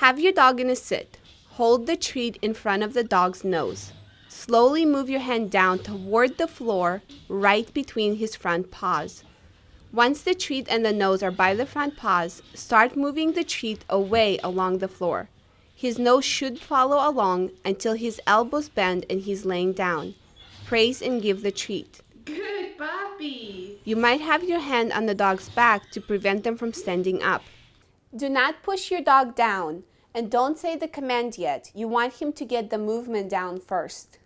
Have your dog in a sit. Hold the treat in front of the dog's nose. Slowly move your hand down toward the floor, right between his front paws. Once the treat and the nose are by the front paws, start moving the treat away along the floor. His nose should follow along until his elbows bend and he's laying down. Praise and give the treat. Good puppy. You might have your hand on the dog's back to prevent them from standing up. Do not push your dog down and don't say the command yet. You want him to get the movement down first.